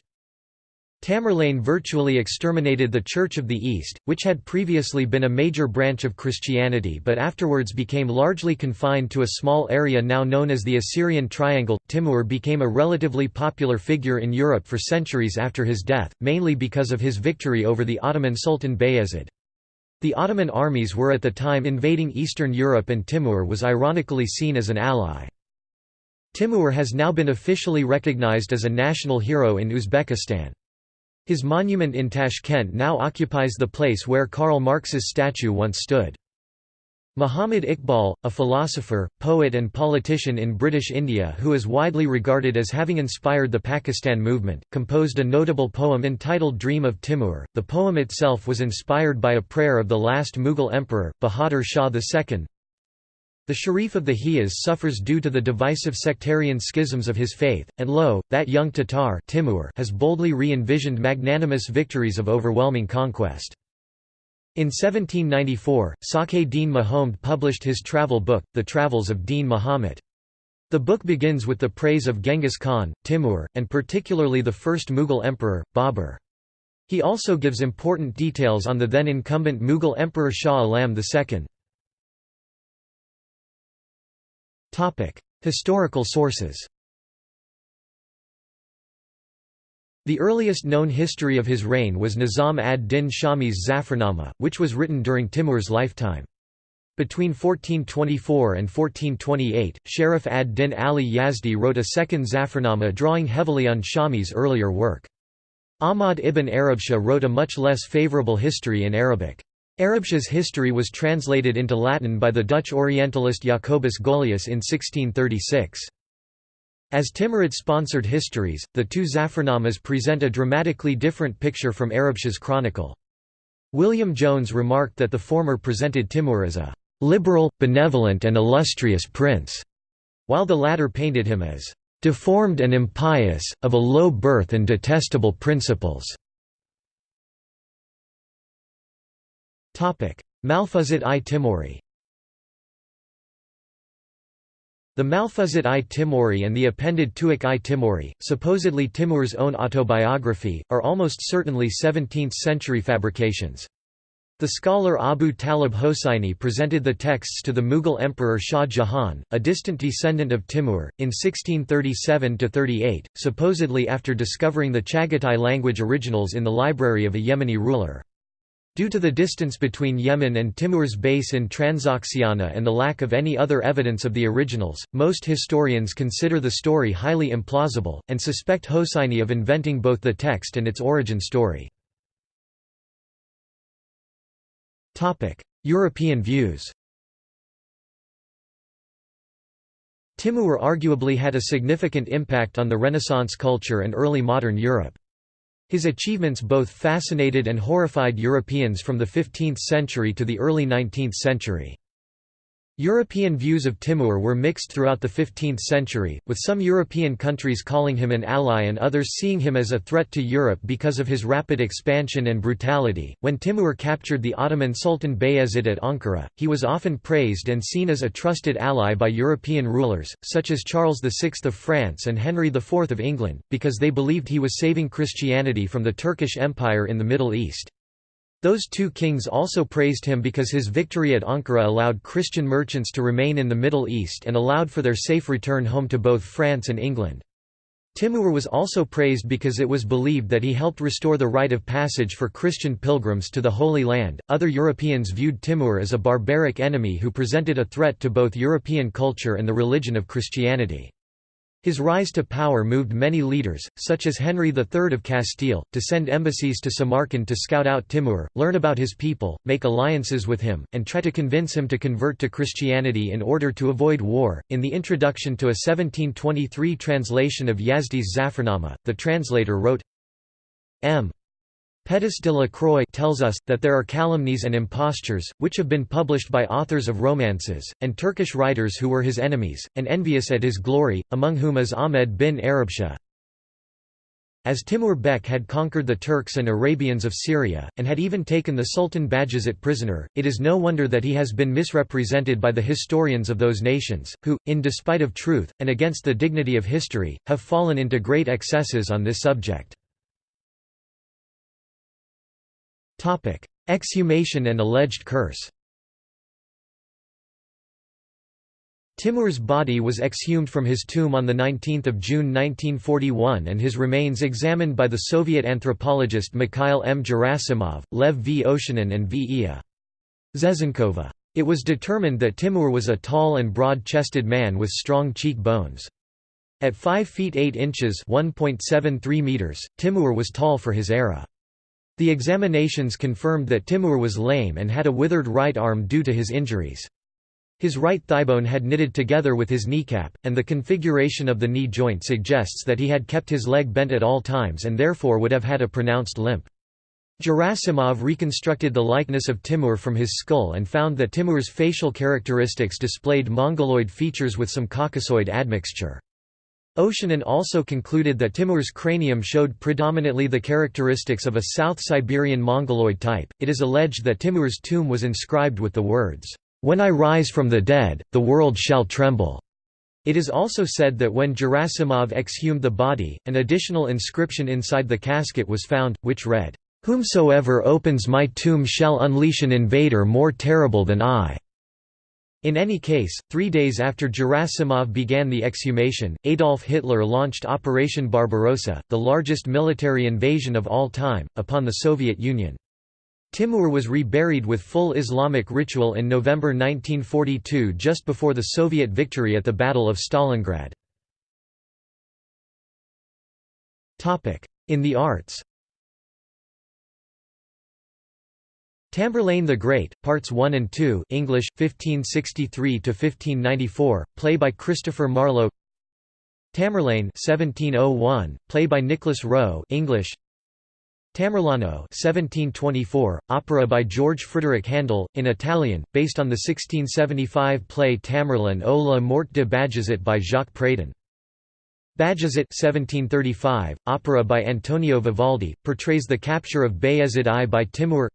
Tamerlane virtually exterminated the Church of the East, which had previously been a major branch of Christianity but afterwards became largely confined to a small area now known as the Assyrian Triangle. Timur became a relatively popular figure in Europe for centuries after his death, mainly because of his victory over the Ottoman Sultan Bayezid. The Ottoman armies were at the time invading Eastern Europe and Timur was ironically seen as an ally. Timur has now been officially recognized as a national hero in Uzbekistan. His monument in Tashkent now occupies the place where Karl Marx's statue once stood. Muhammad Iqbal, a philosopher, poet and politician in British India who is widely regarded as having inspired the Pakistan movement, composed a notable poem entitled Dream of Timur. The poem itself was inspired by a prayer of the last Mughal emperor, Bahadur Shah II, the Sharif of the Hijaz suffers due to the divisive sectarian schisms of his faith, and lo, that young Tatar Timur has boldly re-envisioned magnanimous victories of overwhelming conquest. In 1794, Sake Dean Mahomed published his travel book, The Travels of Din Muhammad. The book begins with the praise of Genghis Khan, Timur, and particularly the first Mughal emperor, Babur. He also gives important details on the then incumbent Mughal emperor Shah Alam II. Historical sources The earliest known history of his reign was Nizam ad-Din Shami's Zafarnama, which was written during Timur's lifetime. Between 1424 and 1428, Sharif ad-Din Ali Yazdi wrote a second Zafarnama drawing heavily on Shami's earlier work. Ahmad ibn Arabshah wrote a much less favorable history in Arabic. Arabshah's history was translated into Latin by the Dutch Orientalist Jacobus Golius in 1636. As Timurid-sponsored histories, the two Zafarnamas present a dramatically different picture from Arabshah's chronicle. William Jones remarked that the former presented Timur as a «liberal, benevolent and illustrious prince», while the latter painted him as «deformed and impious, of a low birth and detestable principles». I Timuri The Malfuzat i Timuri and the appended Tuzuk i Timuri, supposedly Timur's own autobiography, are almost certainly 17th-century fabrications. The scholar Abu Talib Hosseini presented the texts to the Mughal emperor Shah Jahan, a distant descendant of Timur, in 1637–38, supposedly after discovering the Chagatai language originals in the library of a Yemeni ruler. Due to the distance between Yemen and Timur's base in Transoxiana and the lack of any other evidence of the originals, most historians consider the story highly implausible, and suspect Hosseini of inventing both the text and its origin story. European views Timur arguably had a significant impact on the Renaissance culture and early modern Europe. His achievements both fascinated and horrified Europeans from the 15th century to the early 19th century. European views of Timur were mixed throughout the 15th century, with some European countries calling him an ally and others seeing him as a threat to Europe because of his rapid expansion and brutality. When Timur captured the Ottoman Sultan Bayezid at Ankara, he was often praised and seen as a trusted ally by European rulers, such as Charles VI of France and Henry IV of England, because they believed he was saving Christianity from the Turkish Empire in the Middle East. Those two kings also praised him because his victory at Ankara allowed Christian merchants to remain in the Middle East and allowed for their safe return home to both France and England. Timur was also praised because it was believed that he helped restore the rite of passage for Christian pilgrims to the Holy Land. Other Europeans viewed Timur as a barbaric enemy who presented a threat to both European culture and the religion of Christianity. His rise to power moved many leaders, such as Henry III of Castile, to send embassies to Samarkand to scout out Timur, learn about his people, make alliances with him, and try to convince him to convert to Christianity in order to avoid war. In the introduction to a 1723 translation of Yazdi's Zafarnama, the translator wrote, M. Petis de la Croix tells us, that there are calumnies and impostures, which have been published by authors of romances, and Turkish writers who were his enemies, and envious at his glory, among whom is Ahmed bin Arabshah. As Timur Bek had conquered the Turks and Arabians of Syria, and had even taken the Sultan Bajazet prisoner, it is no wonder that he has been misrepresented by the historians of those nations, who, in despite of truth, and against the dignity of history, have fallen into great excesses on this subject. Exhumation and alleged curse Timur's body was exhumed from his tomb on 19 June 1941 and his remains examined by the Soviet anthropologist Mikhail M. Gerasimov, Lev V. Oshanin and V. Ia. Zezenkova. It was determined that Timur was a tall and broad-chested man with strong cheekbones. At 5 feet 8 inches meters, Timur was tall for his era. The examinations confirmed that Timur was lame and had a withered right arm due to his injuries. His right thighbone had knitted together with his kneecap, and the configuration of the knee joint suggests that he had kept his leg bent at all times and therefore would have had a pronounced limp. Gerasimov reconstructed the likeness of Timur from his skull and found that Timur's facial characteristics displayed mongoloid features with some Caucasoid admixture. Oshanin also concluded that Timur's cranium showed predominantly the characteristics of a South Siberian Mongoloid type. It is alleged that Timur's tomb was inscribed with the words, When I rise from the dead, the world shall tremble. It is also said that when Gerasimov exhumed the body, an additional inscription inside the casket was found, which read, Whomsoever opens my tomb shall unleash an invader more terrible than I. In any case, three days after Gerasimov began the exhumation, Adolf Hitler launched Operation Barbarossa, the largest military invasion of all time, upon the Soviet Union. Timur was reburied with full Islamic ritual in November 1942 just before the Soviet victory at the Battle of Stalingrad. In the arts Tamburlaine the Great, Parts 1 and 2 English, 1563–1594, play by Christopher Marlowe Tamerlane 1701, play by Nicholas Rowe English Tamerlano 1724, opera by George Frideric Handel, in Italian, based on the 1675 play Tamerlan o la morte de Bajazet by Jacques Pradon. Bajazet 1735, opera by Antonio Vivaldi, portrays the capture of Bayezid I by Timur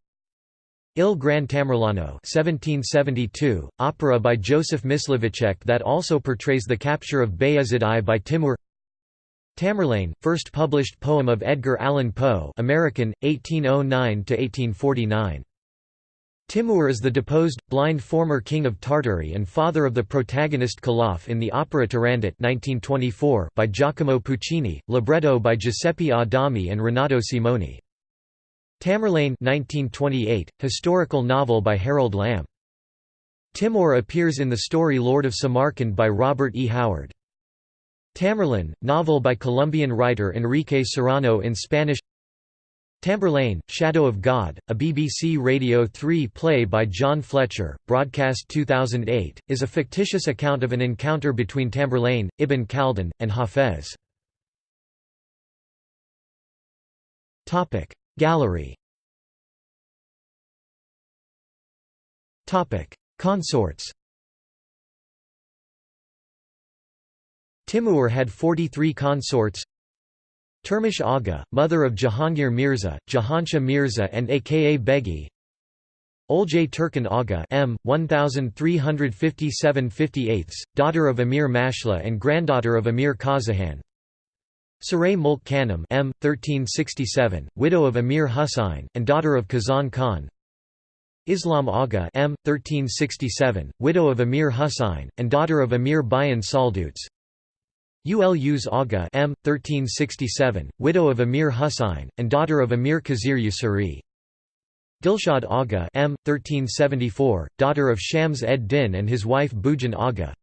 Il Gran Tamerlano 1772, opera by Joseph Mysliveček that also portrays the capture of Bayezid I by Timur Tamerlane, first published poem of Edgar Allan Poe American, 1809–1849. Timur is the deposed, blind former king of Tartary and father of the protagonist Khalaf in the opera Turandot 1924 by Giacomo Puccini, libretto by Giuseppe Adami and Renato Simoni. Tamerlane 1928, historical novel by Harold Lamb. Timur appears in the story Lord of Samarkand by Robert E. Howard. Tamerlane, novel by Colombian writer Enrique Serrano in Spanish Tamberlane, Shadow of God, a BBC Radio 3 play by John Fletcher, broadcast 2008, is a fictitious account of an encounter between Tamberlane, Ibn Khaldun, and Hafez. Gallery. Consorts. Timur had 43 consorts. Turmish Aga, mother of Jahangir Mirza, Jahanshah Mirza and aka Begi Olcay Turkan Aga M. 1357 58 daughter of Emir Mashla and granddaughter of Emir Kazaghan Saray Mulk Khanum M. 1367, widow of Emir Husayn, and daughter of Kazan Khan Islam Aga M. 1367, widow of Emir Husayn, and daughter of Emir Bayan Salduts Ulus Aga M. 1367, widow of Emir Husayn, and daughter of Emir Khizr Yusuri. Dilshad Aga M. 1374, daughter of Shams ed Din and his wife Bujan Aga.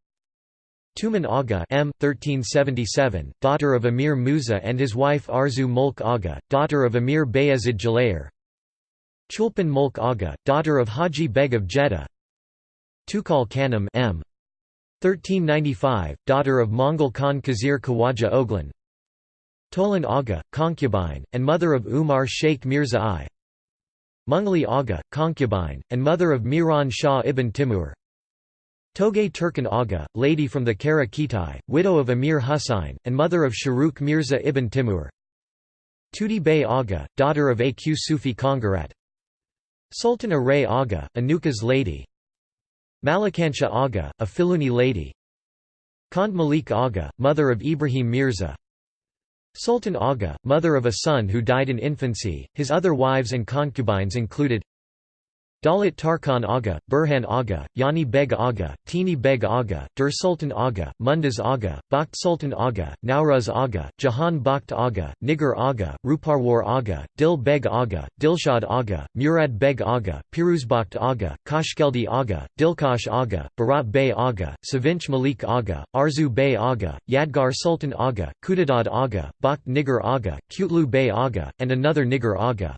Tuman Aga M. 1377, daughter of Emir Musa and his wife Arzu Mulk Aga, daughter of Emir Bayezid Jalayir. Chulpan Mulk Aga, daughter of Haji Beg of Jeddah. Tukal Khanum M. 1395, daughter of Mongol Khan Khizr Khawaja Oglan Tolan Aga, concubine, and mother of Umar Sheikh Mirza I Mungli Aga, concubine, and mother of Miran Shah ibn Timur Togay Turkan Aga, lady from the Kara Kitai, widow of Emir Husayn, and mother of Shahrukh Mirza ibn Timur. Tudi Bey Aga, daughter of Aq Sufi Kongarat. Sultan Aray Aga, Anuka's lady. Malikansha Aga, a Filuni lady. Khand Malik Aga, mother of Ibrahim Mirza. Sultan Aga, mother of a son who died in infancy, his other wives and concubines included Dalit Tarkhan Aga, Burhan Aga, Yani Beg Aga, Tini Beg Aga, Dur Sultan Aga, Mundaz Aga, Bakht Sultan Aga, Nauruz Aga, Jahan Bakht Aga, Nigar Aga, Ruparwar Aga, Dil Beg Aga, Dilshad Aga, Murad Beg Aga, Piruzbakht Aga, Kashkeldi Aga, Dilkash Aga, Barat Bey Aga, Savinch Malik Aga, Arzu Bey Aga, Yadgar Sultan Aga, Kudadad Aga, Bakht Nigar Aga, Kutlu Bey Aga, and another Nigar Aga.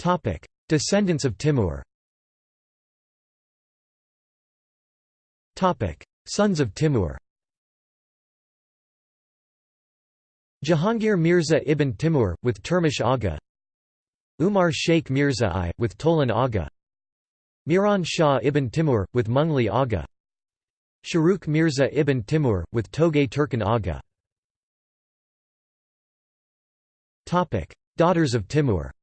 Topic: Descendants of Timur. Topic: Sons of Timur. Jahangir Mirza ibn Timur with Turmish Aga. Umar Sheikh Mirza I with Tolan Aga. Miran Shah ibn Timur with Mungli Aga. Shahrukh Mirza ibn Timur with Togay Turkan Aga. Topic: Daughters of Timur.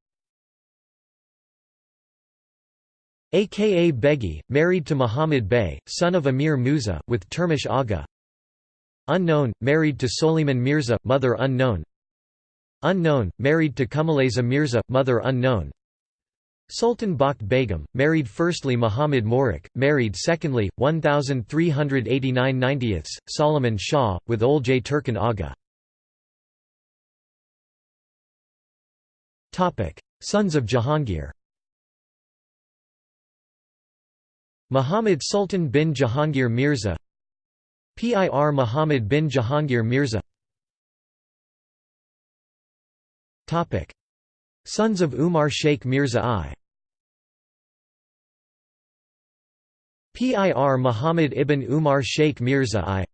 Aka Begi, married to Muhammad Bey, son of Amir Musa, with Turmish Aga. Unknown, married to Soliman Mirza, mother unknown. Unknown, married to Kumaleza Mirza, mother unknown. Sultan Bakht Begum, married firstly Muhammad Morik, married secondly, 1389 90ths, Solomon Shah, with Olcay Turkan Aga. Sons of Jahangir Muhammad Sultan bin Jahangir Mirza. Pir Muhammad bin Jahangir Mirza. Sons of Umar Sheikh Mirza I. Pir Muhammad ibn Umar Sheikh Mirza I.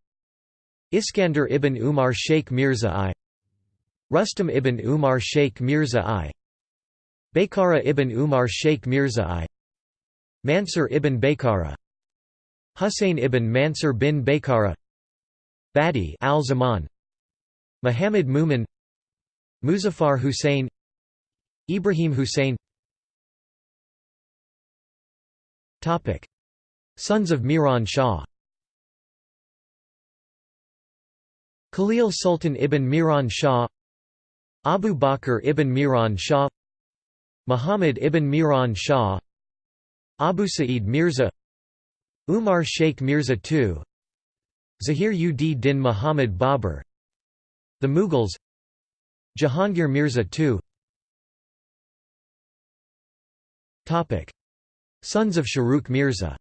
Iskander ibn Umar Sheikh Mirza I. Rustam ibn Umar Sheikh Mirza I. Baykara ibn Umar Sheikh Mirza I Mansur ibn Baykara. Husayn ibn Mansur bin Baykara. Badi al-Zaman. Muhammad Mumin. Muzaffar Hussein. Ibrahim Hussein. Topic. Sons of Miran Shah. Khalil Sultan ibn Miran Shah. Abu Bakr ibn Miran Shah. Muhammad ibn Miran Shah Abu Sa'id Mirza Umar Sheikh Mirza II Zahir ud Din Muhammad Babur The Mughals Jahangir Mirza II Sons of Shahrukh Mirza.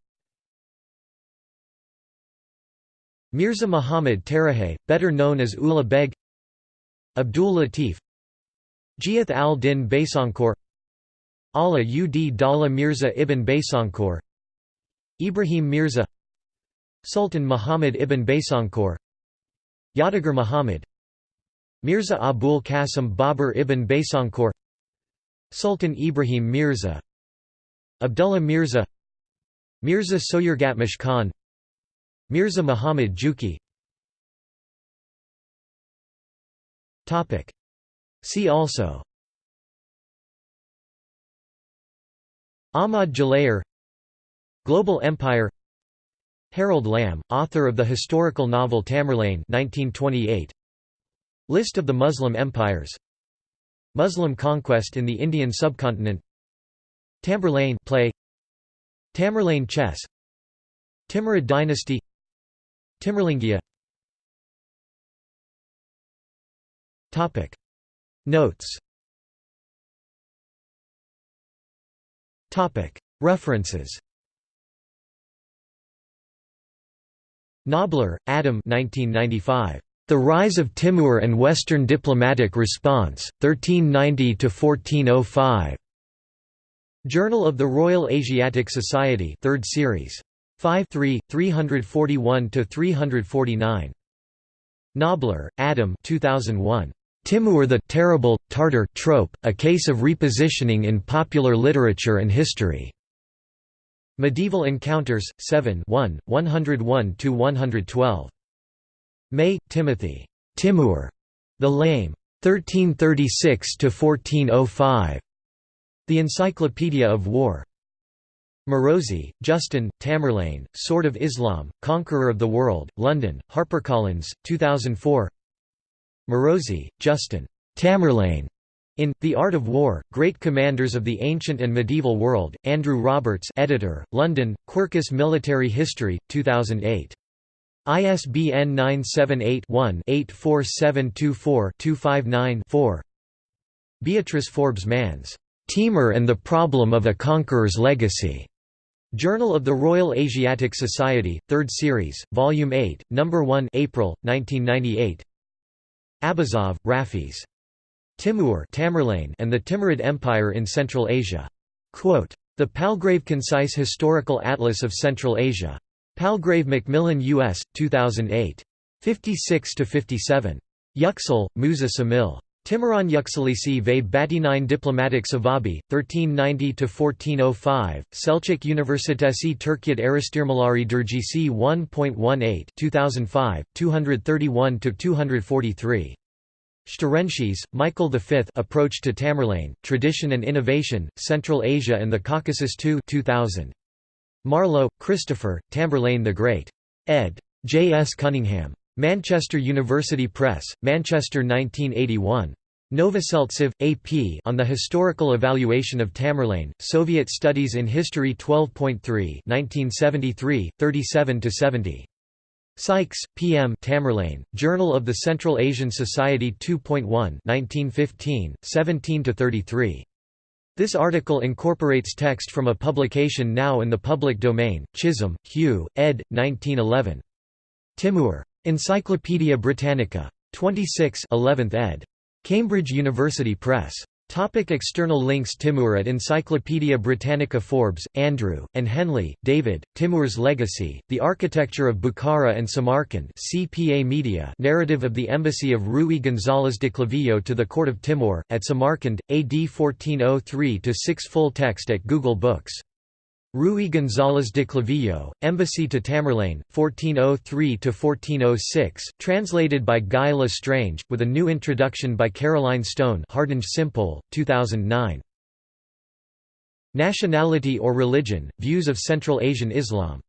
Mirza Muhammad Tarahay, better known as Ulugh Beg Abdul Latif Giath al-Din Baysankour Allah ud Dala Mirza ibn Baysankour Ibrahim Mirza Sultan Muhammad ibn Baysankour Yadagar Muhammad Mirza Abul Qasim Babur ibn Baysankour Sultan Ibrahim Mirza Abdullah Mirza Mirza Soyurgatmish Khan Mirza Muhammad Juki. See also Ahmad Jalayir Global Empire Harold Lamb, author of the historical novel Tamerlane 1928. List of the Muslim empires Muslim conquest in the Indian subcontinent Tamburlaine play Tamerlane chess Timurid dynasty Timurlengia Topic Notes References Knobler, Adam 1995. The Rise of Timur and Western Diplomatic Response, 1390–1405. Journal of the Royal Asiatic Society 3rd series. 5 3, 341–349. Knobler, Adam 2001. Timur the Terrible, Tartar trope, a case of repositioning in popular literature and history. Medieval Encounters, 7 1, 101–112. May, Timothy. Timur. The Lame. 1336–1405. The Encyclopedia of War. Marozzi, Justin, Tamerlane, Sword of Islam, Conqueror of the World, London, HarperCollins, 2004 Marozzi, Justin. Tamerlane. In The Art of War, Great Commanders of the Ancient and Medieval World, Andrew Roberts editor, London, Quercus Military History, 2008. ISBN 978-1-84724-259-4 Beatrice Forbes Manz. Timur and the Problem of a Conqueror's Legacy. Journal of the Royal Asiatic Society, 3rd Series, Volume 8, No. 1 April, 1998 Abazov, Rafiz. Timur Tamerlane and the Timurid Empire in Central Asia. Quote, the Palgrave Concise Historical Atlas of Central Asia. Palgrave Macmillan U.S., 2008. 56–57. Yüksel, Musa Samil. Timuran Yükselisi ve Batinin Diplomatik Savabi, 1390–1405, Selçuk Üniversitesi Türkiye Araştırmaları Dergisi 1.18 2005, 231–243. Shterenshis, Michael V Approach to Tamerlane, Tradition and Innovation, Central Asia and the Caucasus 2 2000. Marlowe, Christopher, Tamerlane the Great. ed. J. S. Cunningham. Manchester University Press, Manchester 1981. Novoseltsev, A.P. On the Historical Evaluation of Tamerlane, Soviet Studies in History 12.3 1973, 37–70. Sykes, P. M. Tamerlane, Journal of the Central Asian Society 2.1 1915, 17–33. This article incorporates text from a publication now in the public domain, Chisholm, Hugh, ed. 1911. Timur. Encyclopædia Britannica. 26 11th ed. Cambridge University Press. Topic external links Timur at Encyclopædia Britannica Forbes, Andrew, and Henley, David, Timur's Legacy, The Architecture of Bukhara and Samarkand CPA Media Narrative of the Embassy of Rui González de Clavijo to the Court of Timur, at Samarkand, AD 1403-6 Full text at Google Books Rui González de Clavijo, Embassy to Tamerlane, 1403–1406, translated by Guy L'Estrange, with a new introduction by Caroline Stone Hardinge Simpole, 2009. Nationality or religion, views of Central Asian Islam